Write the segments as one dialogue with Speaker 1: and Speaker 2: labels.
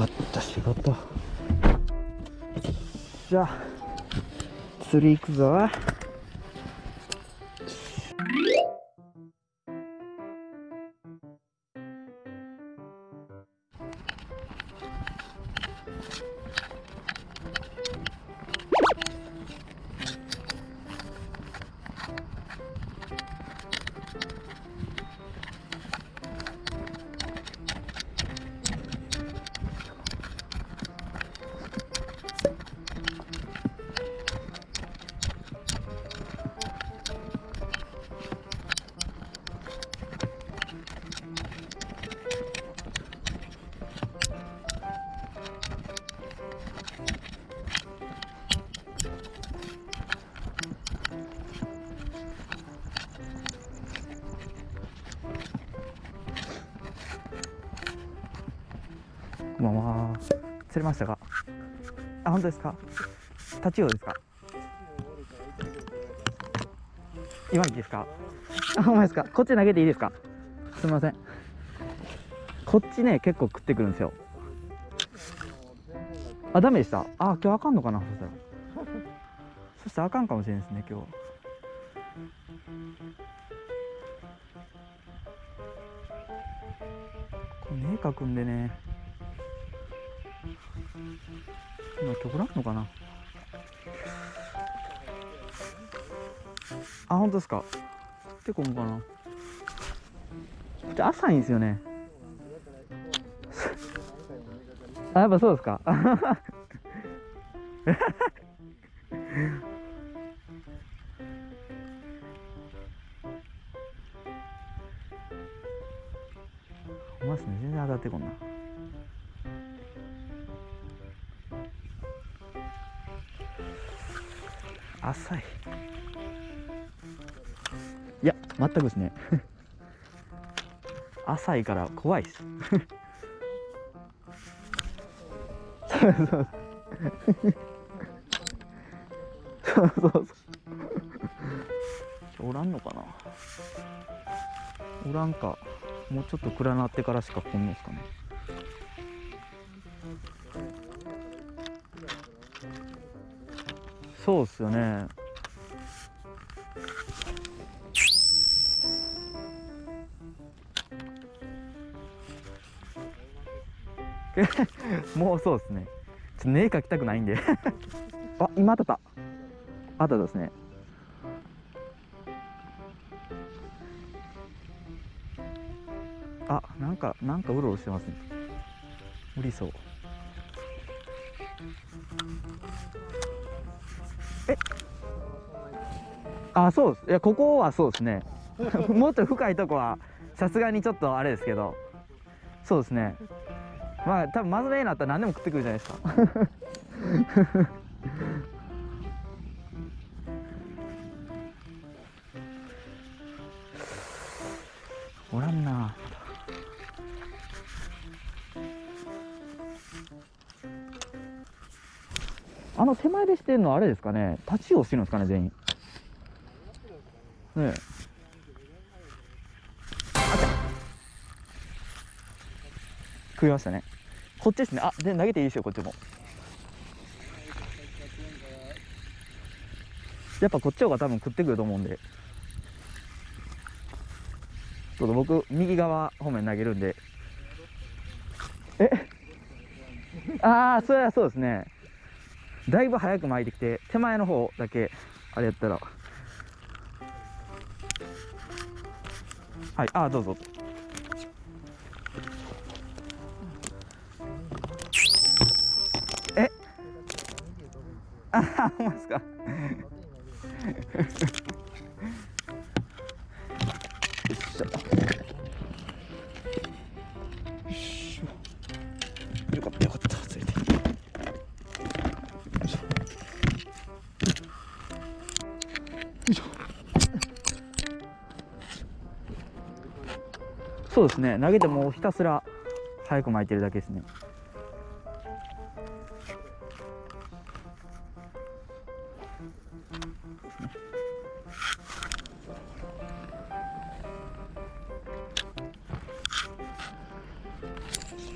Speaker 1: また仕事。じゃ。あ釣り行くぞ。こんばんは釣れましたか？あ本当ですか？タチウオですか？今いいですか？あほんまですか？こっち投げていいですか？すみません。こっちね結構食ってくるんですよ。あダメでした？あ今日あかんのかな？そしたら。そしたらあかんかもしれないですね今日。これ絵描くんでね。今今日おらんのかな？あ本当ですか？結構もかな？じゃ浅いんですよね？あやっぱそうですか？ほんまっすね。全然当たってこんな。浅い。いや全くですね。浅いから怖いっす。そうそうそうそうそうそうおらんのかな？おらんか。もうちょっと暗なってからしか来んのっすかね。そうっすよね。もうそうですね。ちょっと絵描きたくないんで。あ今当たった。当たったですね。あなんかなんかうろうろしてますね。無理そう。あそうです。いやここはそうですね。もっと深いとこはさすがにちょっとあれですけど。そうですね。まあ多分真面目になったら何でも食ってくるじゃないですか。おらんな。あの手前でしてんのあれですかね。立ちをしてるんですかね全員。ねあっ食いましたね。こっちですね。あで投げていいですよこっちも。やっぱこっちの方が多分食ってくると思うんで。ちょっと僕右側方面投げるんで。え？ああそれはそうですね。だいぶ早く巻いてきて手前の方だけあれやったら。はいあどうぞ。え？あほんまですか？そうですね投げてもひたすら早く巻いてるだけですね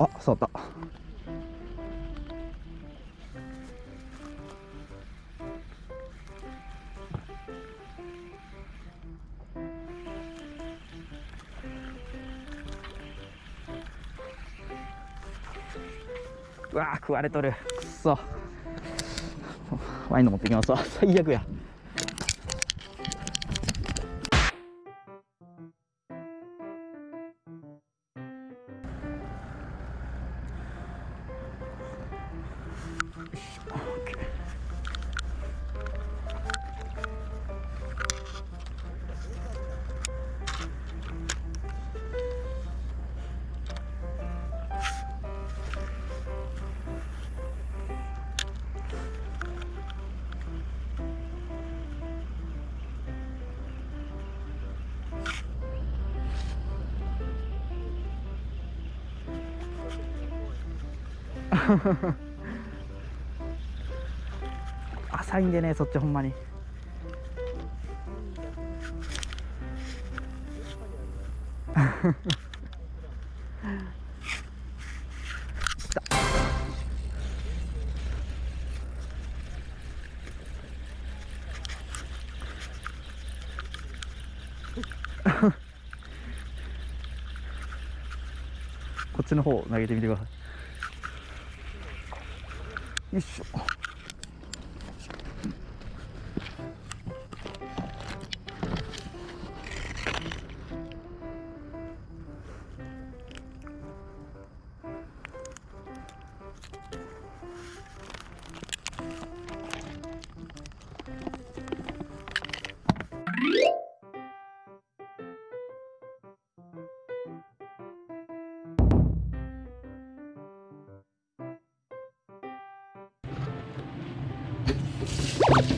Speaker 1: あ、触った。わー食われとる。くっそ。ワインの持ってきますわ。最悪や。浅いんでねそっちほんまに。こっちの方投げてみてください。よい you